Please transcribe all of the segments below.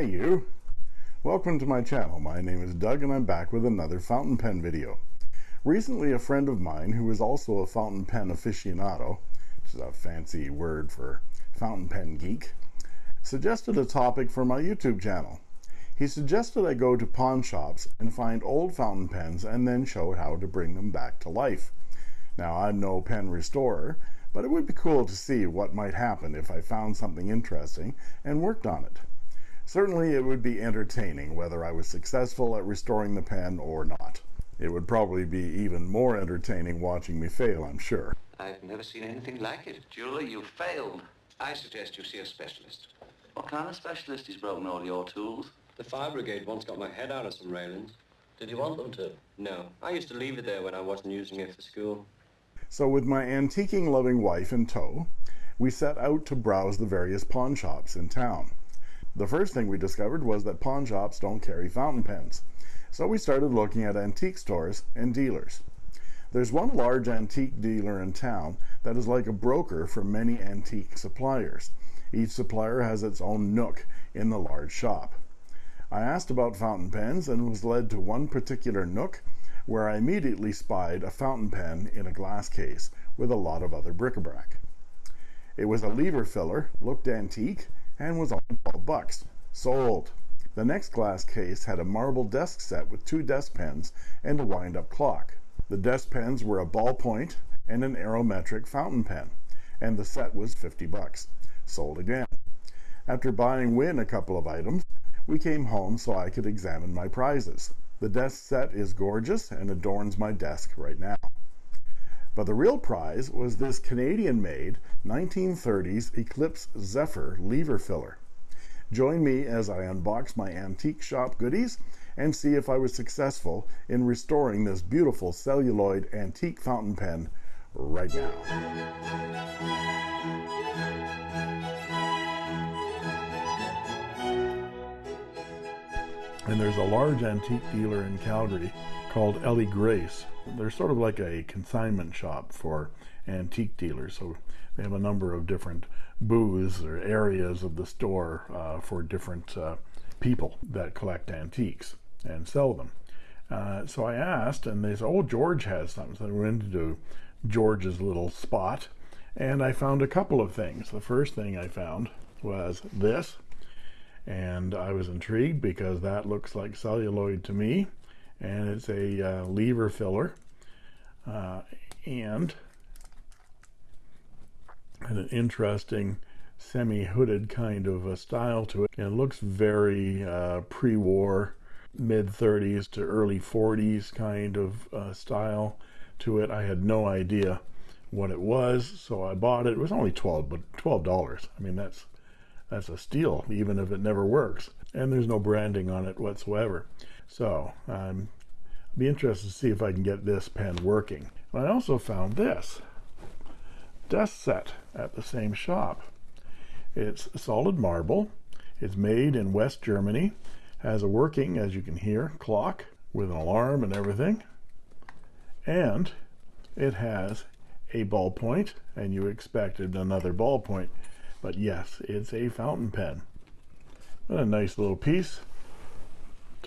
Hey you! Welcome to my channel. My name is Doug and I'm back with another fountain pen video. Recently a friend of mine who is also a fountain pen aficionado, which is a fancy word for fountain pen geek, suggested a topic for my YouTube channel. He suggested I go to pawn shops and find old fountain pens and then show how to bring them back to life. Now I'm no pen restorer, but it would be cool to see what might happen if I found something interesting and worked on it. Certainly it would be entertaining whether I was successful at restoring the pen or not. It would probably be even more entertaining watching me fail, I'm sure. I've never seen anything like it. Julie, you failed. I suggest you see a specialist. What kind of specialist has broken all your tools? The fire brigade once got my head out of some railings. Did you want them to? No, I used to leave it there when I wasn't using it for school. So with my antiquing loving wife in tow, we set out to browse the various pawn shops in town. The first thing we discovered was that pawn shops don't carry fountain pens. So we started looking at antique stores and dealers. There's one large antique dealer in town that is like a broker for many antique suppliers. Each supplier has its own nook in the large shop. I asked about fountain pens and was led to one particular nook where I immediately spied a fountain pen in a glass case with a lot of other bric-a-brac. It was a lever filler, looked antique, and was only 12 bucks. Sold. The next glass case had a marble desk set with two desk pens and a wind-up clock. The desk pens were a ballpoint and an aerometric fountain pen, and the set was 50 bucks. Sold again. After buying Win a couple of items, we came home so I could examine my prizes. The desk set is gorgeous and adorns my desk right now. But the real prize was this Canadian-made 1930s Eclipse Zephyr lever filler. Join me as I unbox my antique shop goodies and see if I was successful in restoring this beautiful celluloid antique fountain pen right now. And there's a large antique dealer in Calgary called Ellie Grace. They're sort of like a consignment shop for antique dealers. So they have a number of different booths or areas of the store uh, for different uh, people that collect antiques and sell them. Uh, so I asked, and they said, "Oh, George has some." So I went into George's little spot, and I found a couple of things. The first thing I found was this, and I was intrigued because that looks like celluloid to me, and it's a uh, lever filler, uh, and an interesting semi-hooded kind of a style to it. And it looks very uh, pre-war mid 30s to early 40s kind of uh, style to it. I had no idea what it was so I bought it. It was only 12 but 12 dollars. I mean that's that's a steal even if it never works. And there's no branding on it whatsoever so um, I'm be interested to see if I can get this pen working. I also found this desk set at the same shop. It's solid marble. It's made in West Germany. Has a working as you can hear clock with an alarm and everything. And it has a ballpoint and you expected another ballpoint. But yes it's a fountain pen. And a nice little piece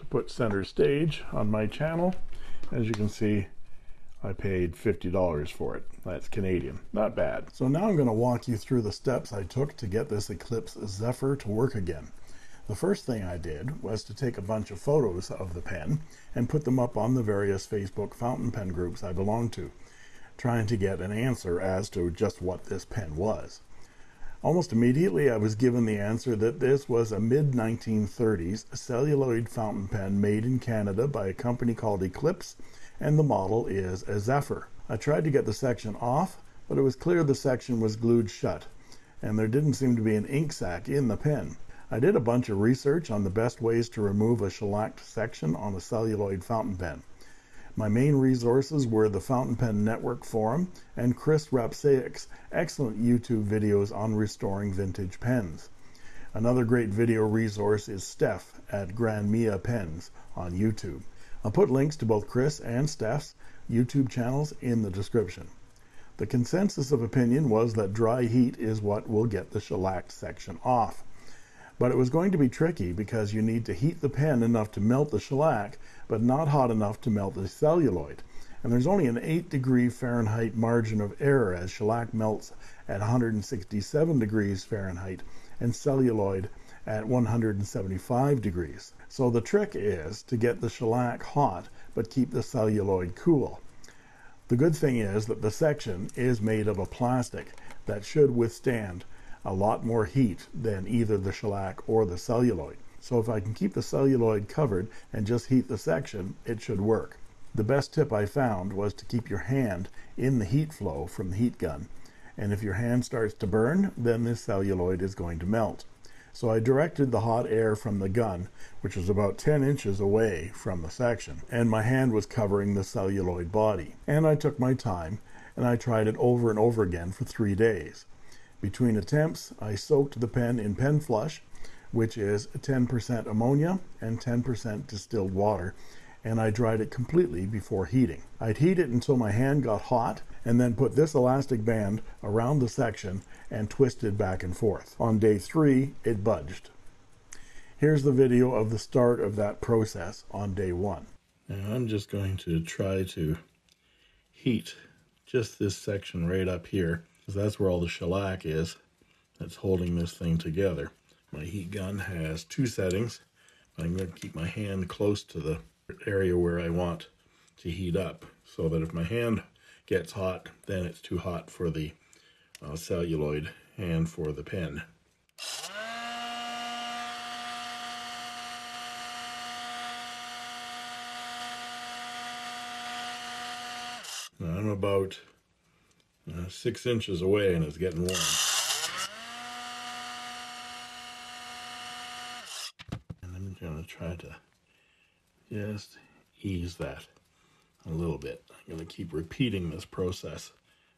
to put center stage on my channel as you can see I paid $50 for it. That's Canadian. Not bad. So now I'm going to walk you through the steps I took to get this Eclipse Zephyr to work again. The first thing I did was to take a bunch of photos of the pen and put them up on the various Facebook fountain pen groups I belong to, trying to get an answer as to just what this pen was. Almost immediately I was given the answer that this was a mid-1930s celluloid fountain pen made in Canada by a company called Eclipse and the model is a Zephyr. I tried to get the section off, but it was clear the section was glued shut, and there didn't seem to be an ink sac in the pen. I did a bunch of research on the best ways to remove a shellacked section on a celluloid fountain pen. My main resources were the Fountain Pen Network forum and Chris Rapczak's excellent YouTube videos on restoring vintage pens. Another great video resource is Steph at Grand Mia Pens on YouTube. I'll put links to both Chris and Steph's YouTube channels in the description. The consensus of opinion was that dry heat is what will get the shellac section off. But it was going to be tricky because you need to heat the pen enough to melt the shellac, but not hot enough to melt the celluloid. And there's only an 8 degree Fahrenheit margin of error as shellac melts at 167 degrees Fahrenheit and celluloid at 175 degrees. So the trick is to get the shellac hot but keep the celluloid cool. The good thing is that the section is made of a plastic that should withstand a lot more heat than either the shellac or the celluloid. So if I can keep the celluloid covered and just heat the section, it should work. The best tip I found was to keep your hand in the heat flow from the heat gun. And if your hand starts to burn, then this celluloid is going to melt. So I directed the hot air from the gun, which was about 10 inches away from the section, and my hand was covering the celluloid body. And I took my time, and I tried it over and over again for three days. Between attempts, I soaked the pen in pen flush, which is 10% ammonia and 10% distilled water, and I dried it completely before heating. I'd heat it until my hand got hot and then put this elastic band around the section and twisted back and forth. On day three, it budged. Here's the video of the start of that process on day one. Now I'm just going to try to heat just this section right up here because that's where all the shellac is that's holding this thing together. My heat gun has two settings. I'm going to keep my hand close to the area where I want to heat up so that if my hand gets hot, then it's too hot for the uh, celluloid and for the pen. Now I'm about uh, six inches away and it's getting warm. And I'm going to try to just ease that a little bit. I'm going to keep repeating this process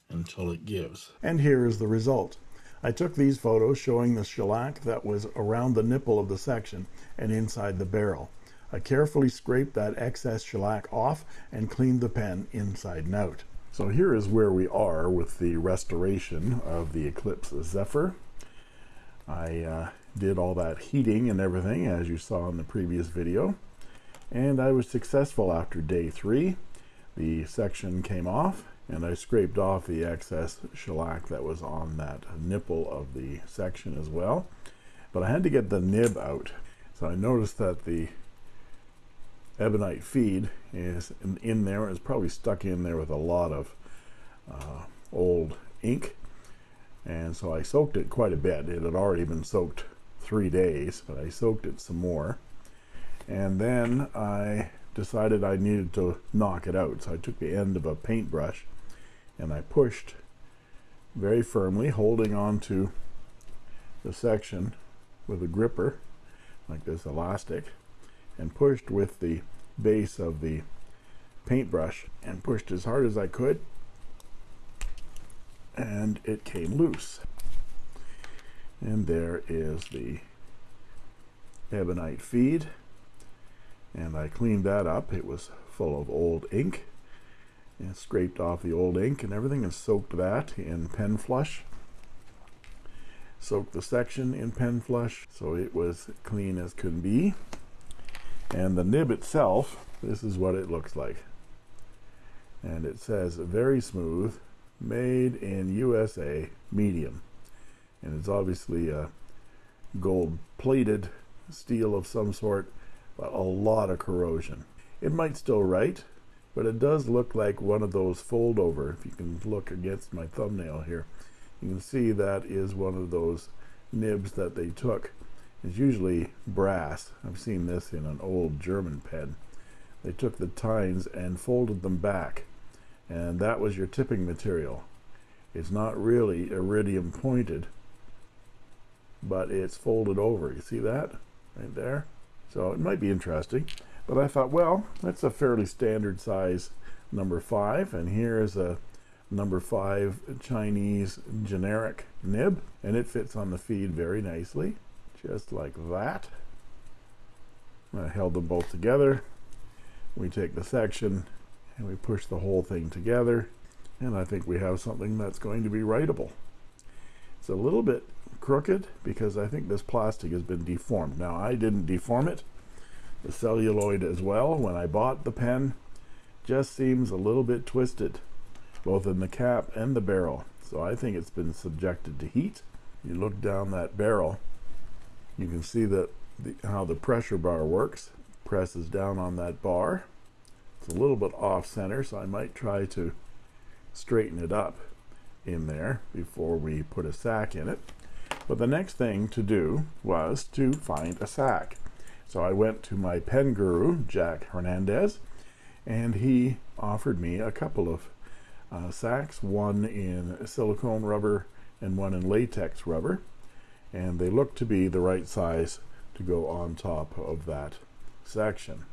until it gives. And here is the result. I took these photos showing the shellac that was around the nipple of the section and inside the barrel. I carefully scraped that excess shellac off and cleaned the pen inside and out. So here is where we are with the restoration of the Eclipse Zephyr. I uh, did all that heating and everything as you saw in the previous video. And I was successful after day three. The section came off and I scraped off the excess shellac that was on that nipple of the section as well. But I had to get the nib out. So I noticed that the ebonite feed is in, in there. It's probably stuck in there with a lot of uh, old ink. And so I soaked it quite a bit. It had already been soaked three days but I soaked it some more. And then I decided I needed to knock it out. So I took the end of a paintbrush and I pushed very firmly, holding on to the section with a gripper, like this elastic, and pushed with the base of the paintbrush and pushed as hard as I could. And it came loose and there is the ebonite feed. And I cleaned that up. It was full of old ink. And scraped off the old ink and everything and soaked that in pen flush. Soaked the section in pen flush so it was clean as could be. And the nib itself this is what it looks like. And it says very smooth made in USA medium and it's obviously a gold plated steel of some sort but a lot of corrosion. It might still write, but it does look like one of those fold over. If you can look against my thumbnail here, you can see that is one of those nibs that they took. It's usually brass. I've seen this in an old German pen. They took the tines and folded them back, and that was your tipping material. It's not really iridium pointed, but it's folded over. You see that right there? So it might be interesting. But I thought, well, that's a fairly standard size number five. And here is a number five Chinese generic nib. And it fits on the feed very nicely, just like that. I held them both together. We take the section and we push the whole thing together. And I think we have something that's going to be writable. It's a little bit crooked because I think this plastic has been deformed. Now I didn't deform it. The celluloid as well when I bought the pen just seems a little bit twisted both in the cap and the barrel. So I think it's been subjected to heat. You look down that barrel, you can see that the, how the pressure bar works. Presses down on that bar. It's a little bit off center, so I might try to straighten it up in there before we put a sack in it. But the next thing to do was to find a sack. So I went to my pen guru, Jack Hernandez, and he offered me a couple of uh, sacks, one in silicone rubber and one in latex rubber. And they look to be the right size to go on top of that section.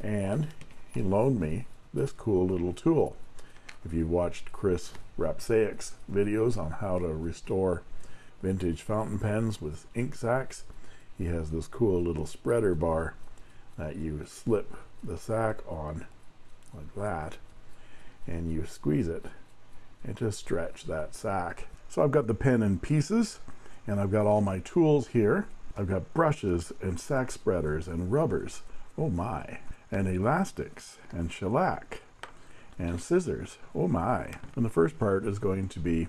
And he loaned me this cool little tool. If you've watched Chris Rapczak's videos on how to restore vintage fountain pens with ink sacs, he has this cool little spreader bar that you slip the sack on like that and you squeeze it and just stretch that sack. So I've got the pen in pieces and I've got all my tools here. I've got brushes and sack spreaders and rubbers. Oh my. And elastics and shellac and scissors. Oh my. And the first part is going to be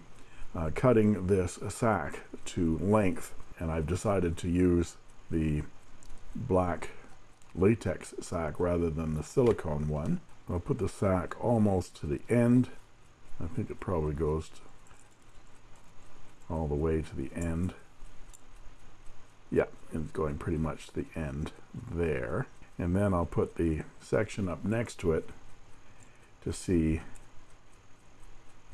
uh, cutting this sack to length. And I've decided to use the black latex sack rather than the silicone one. I'll put the sack almost to the end. I think it probably goes all the way to the end. Yeah, it's going pretty much to the end there. And then I'll put the section up next to it to see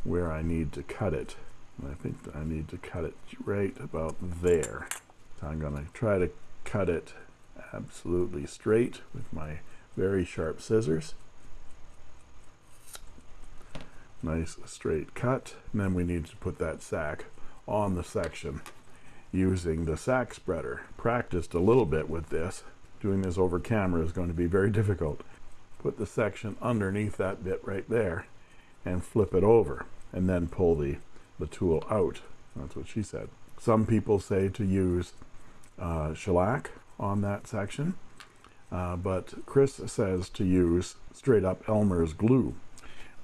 where I need to cut it. And I think I need to cut it right about there. So I'm going to try to cut it absolutely straight with my very sharp scissors. Nice straight cut. And then we need to put that sack on the section using the sack spreader. Practiced a little bit with this. Doing this over camera is going to be very difficult. Put the section underneath that bit right there and flip it over and then pull the the tool out that's what she said some people say to use uh, shellac on that section uh, but Chris says to use straight up Elmer's glue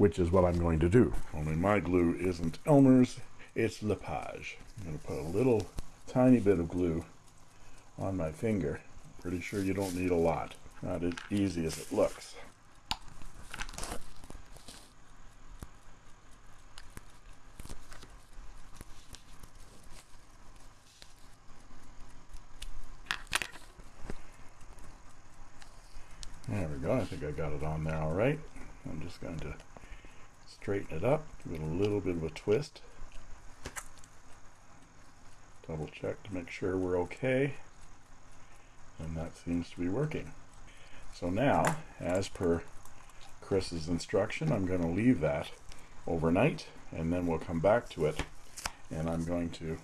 which is what I'm going to do. Only my glue isn't Elmer's, it's Lepage. I'm going to put a little tiny bit of glue on my finger. Pretty sure you don't need a lot. Not as easy as it looks. There I got it on there all right. I'm just going to straighten it up, give it a little bit of a twist. Double check to make sure we're okay. And that seems to be working. So now, as per Chris's instruction, I'm going to leave that overnight and then we'll come back to it and I'm going to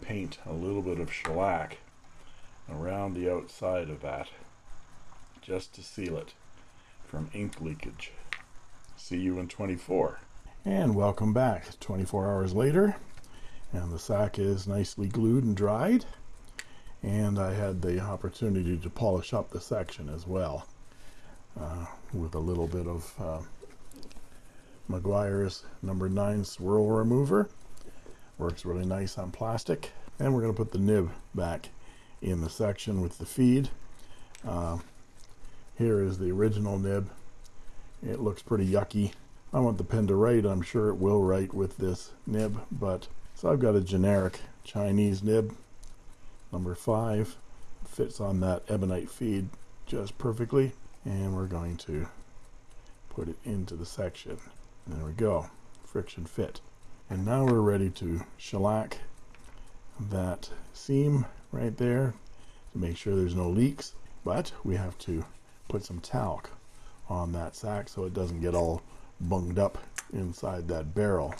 paint a little bit of shellac around the outside of that just to seal it from ink leakage. See you in 24. And welcome back 24 hours later. And the sack is nicely glued and dried. And I had the opportunity to polish up the section as well uh, with a little bit of uh, Meguiar's number 9 swirl remover. Works really nice on plastic. And we're going to put the nib back in the section with the feed. Uh, here is the original nib. It looks pretty yucky. I want the pen to write. I'm sure it will write with this nib but so I've got a generic Chinese nib. Number five fits on that ebonite feed just perfectly and we're going to put it into the section. There we go. Friction fit. And now we're ready to shellac that seam right there to make sure there's no leaks but we have to put some talc on that sack so it doesn't get all bunged up inside that barrel.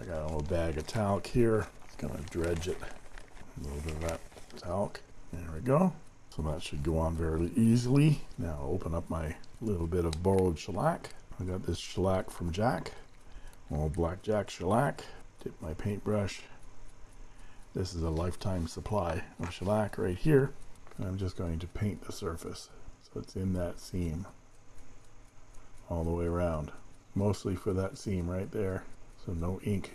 I got a little bag of talc here. Gonna dredge it. A little bit of that talc. There we go. So that should go on very easily. Now open up my little bit of borrowed shellac. I got this shellac from Jack. Old blackjack shellac. Dip my paintbrush This is a lifetime supply of shellac right here. And I'm just going to paint the surface it's in that seam all the way around. Mostly for that seam right there so no ink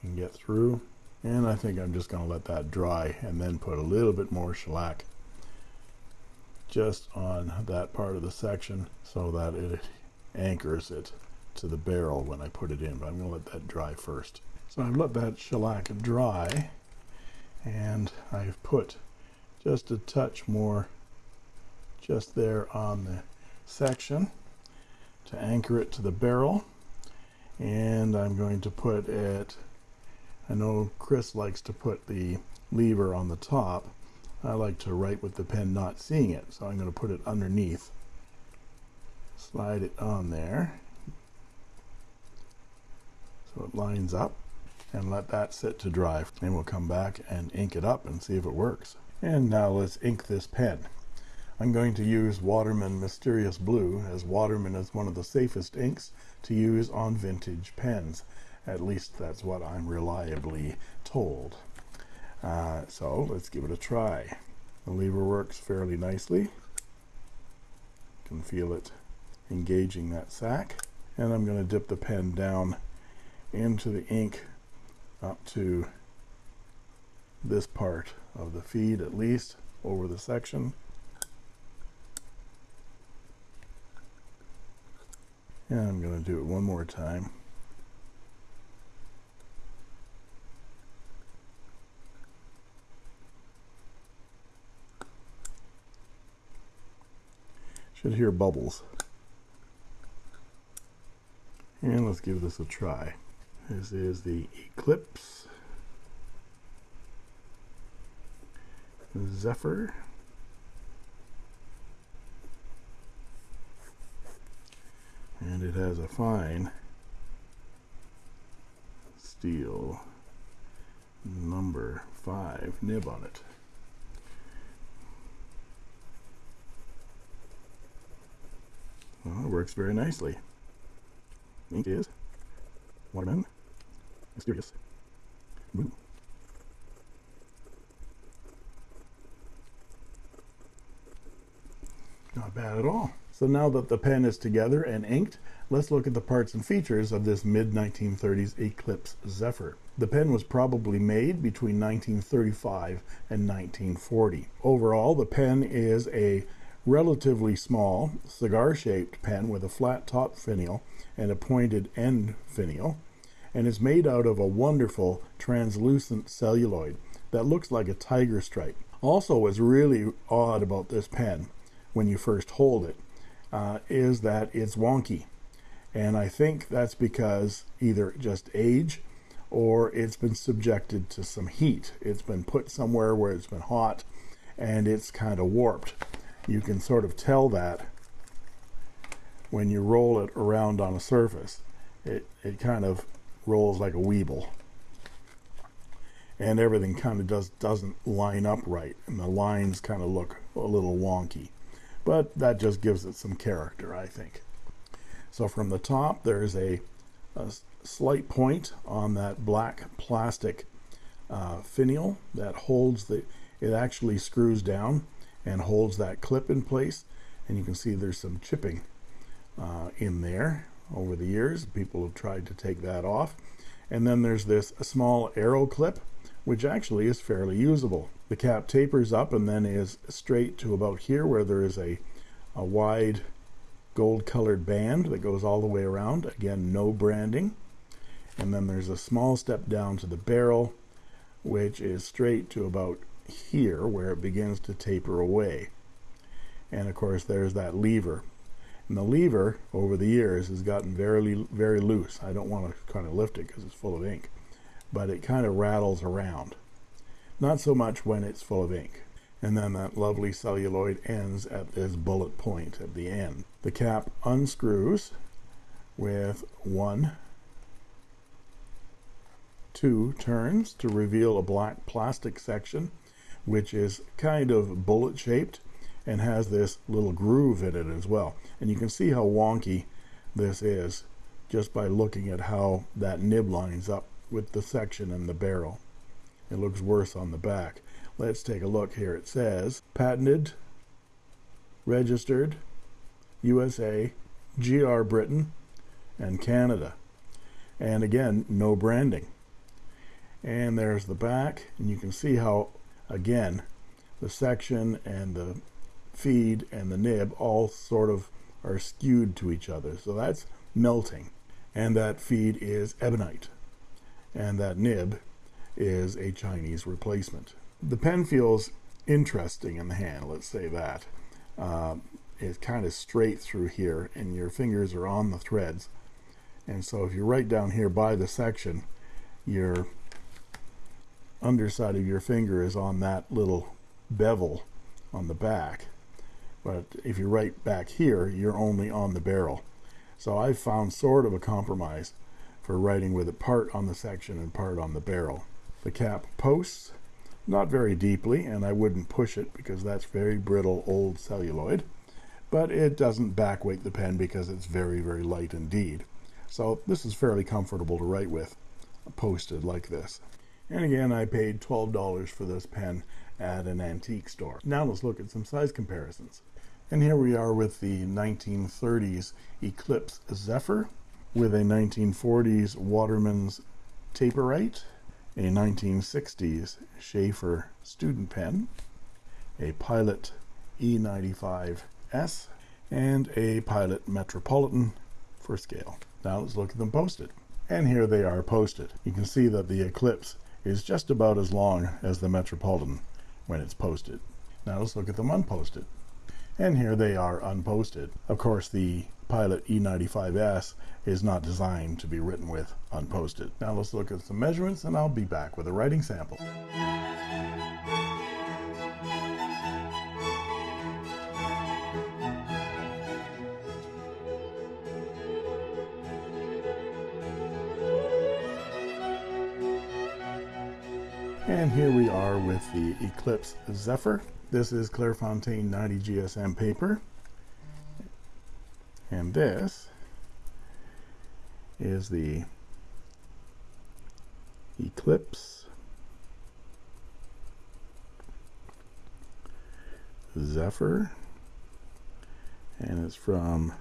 can get through. And I think I'm just going to let that dry and then put a little bit more shellac just on that part of the section so that it anchors it to the barrel when I put it in. But I'm going to let that dry first. So I've let that shellac dry and I've put just a touch more just there on the section to anchor it to the barrel. And I'm going to put it I know Chris likes to put the lever on the top. I like to write with the pen not seeing it. So I'm going to put it underneath slide it on there. So it lines up and let that sit to dry. And we'll come back and ink it up and see if it works. And now let's ink this pen I'm going to use Waterman Mysterious Blue as Waterman is one of the safest inks to use on vintage pens. At least that's what I'm reliably told. Uh, so let's give it a try. The lever works fairly nicely. You can feel it engaging that sack. And I'm going to dip the pen down into the ink up to this part of the feed at least over the section and I'm going to do it one more time. Should hear bubbles. And let's give this a try. This is the Eclipse Zephyr and it has a fine steel number five nib on it. Well, it works very nicely. Ink is waterman mysterious blue. Not bad at all so now that the pen is together and inked let's look at the parts and features of this mid 1930s Eclipse Zephyr. The pen was probably made between 1935 and 1940 overall the pen is a relatively small cigar shaped pen with a flat top finial and a pointed end finial and is made out of a wonderful translucent celluloid that looks like a tiger stripe. Also what's really odd about this pen when you first hold it uh, is that it's wonky. And I think that's because either just age or it's been subjected to some heat. It's been put somewhere where it's been hot and it's kind of warped. You can sort of tell that when you roll it around on a surface. It it kind of rolls like a weeble. And everything kind of does doesn't line up right. And the lines kind of look a little wonky but that just gives it some character I think. So from the top there's a, a slight point on that black plastic uh, finial that holds the it actually screws down and holds that clip in place. And you can see there's some chipping uh, in there over the years. People have tried to take that off. And then there's this small arrow clip which actually is fairly usable the cap tapers up and then is straight to about here where there is a a wide gold colored band that goes all the way around. Again no branding. And then there's a small step down to the barrel which is straight to about here where it begins to taper away. And of course there's that lever. And the lever over the years has gotten very very loose. I don't want to kind of lift it because it's full of ink but it kind of rattles around not so much when it's full of ink. And then that lovely celluloid ends at this bullet point at the end. The cap unscrews with one two turns to reveal a black plastic section which is kind of bullet shaped and has this little groove in it as well. And you can see how wonky this is just by looking at how that nib lines up with the section and the barrel it looks worse on the back. Let's take a look here. It says patented, registered, USA, GR Britain, and Canada. And again, no branding. And there's the back, and you can see how, again, the section and the feed and the nib all sort of are skewed to each other. So that's melting. And that feed is ebonite. And that nib is a Chinese replacement. The pen feels interesting in the hand, let's say that. Uh, it's kind of straight through here, and your fingers are on the threads. And so if you write down here by the section, your underside of your finger is on that little bevel on the back. But if you write back here, you're only on the barrel. So I've found sort of a compromise for writing with it part on the section and part on the barrel. The cap posts, not very deeply, and I wouldn't push it because that's very brittle old celluloid, but it doesn't backweight the pen because it's very, very light indeed. So this is fairly comfortable to write with, posted like this. And again, I paid $12 for this pen at an antique store. Now let's look at some size comparisons. And here we are with the 1930s Eclipse Zephyr with a 1940s Waterman's Taperite, a 1960s Sheaffer student pen, a Pilot E95S, and a Pilot Metropolitan for scale. Now let's look at them posted. And here they are posted. You can see that the Eclipse is just about as long as the Metropolitan when it's posted. Now let's look at them unposted and here they are unposted. Of course, the Pilot E95S is not designed to be written with unposted. Now let's look at some measurements and I'll be back with a writing sample. And here we are with the Eclipse Zephyr. This is Clairefontaine 90 GSM paper. And this is the Eclipse Zephyr. And it's from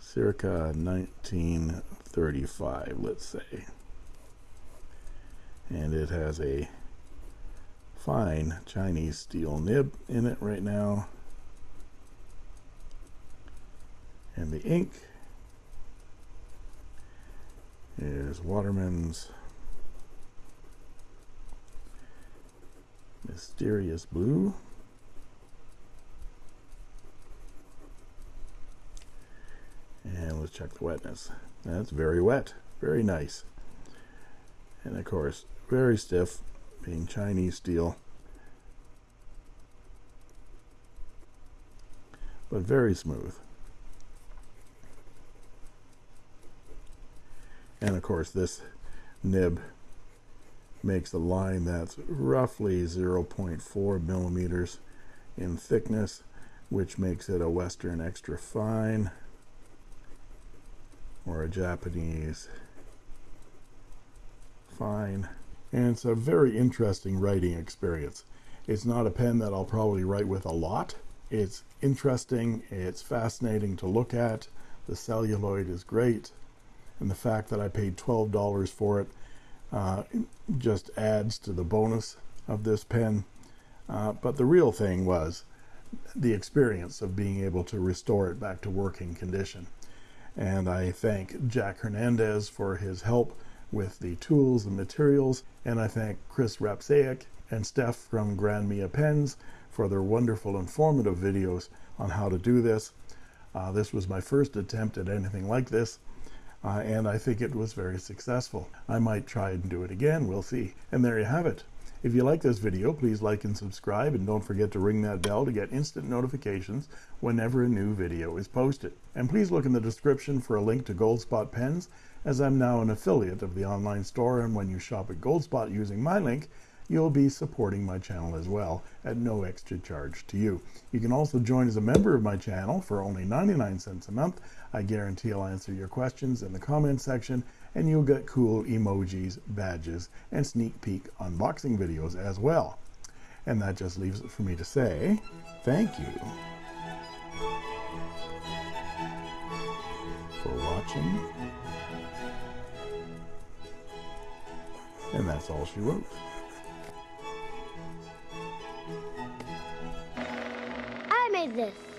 circa 1935, let's say. And it has a fine Chinese steel nib in it right now. And the ink is Waterman's Mysterious Blue. And let's check the wetness. That's very wet, very nice. And of course, very stiff, being Chinese steel. But very smooth. And of course this nib makes a line that's roughly 0.4 millimeters in thickness which makes it a western extra fine or a Japanese fine and it's a very interesting writing experience. It's not a pen that I'll probably write with a lot. It's interesting, it's fascinating to look at, the celluloid is great, and the fact that I paid $12 for it uh, just adds to the bonus of this pen. Uh, but the real thing was the experience of being able to restore it back to working condition. And I thank Jack Hernandez for his help with the tools and materials. And I thank Chris Rapczak and Steph from Grand Mia Pens for their wonderful informative videos on how to do this. Uh, this was my first attempt at anything like this. Uh, and I think it was very successful. I might try and do it again, we'll see. And there you have it. If you like this video, please like and subscribe, and don't forget to ring that bell to get instant notifications whenever a new video is posted. And please look in the description for a link to Goldspot Pens as I'm now an affiliate of the online store and when you shop at Goldspot using my link, you'll be supporting my channel as well at no extra charge to you. You can also join as a member of my channel for only 99 cents a month. I guarantee I'll answer your questions in the comment section and you'll get cool emojis, badges, and sneak peek unboxing videos as well. And that just leaves it for me to say thank you for watching. And that's all she wrote. I made this.